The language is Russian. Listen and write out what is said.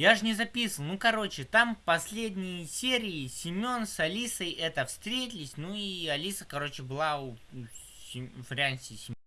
Я же не записывал. Ну, короче, там последние серии Семен с Алисой это встретились. Ну и Алиса, короче, была у, у Сем- в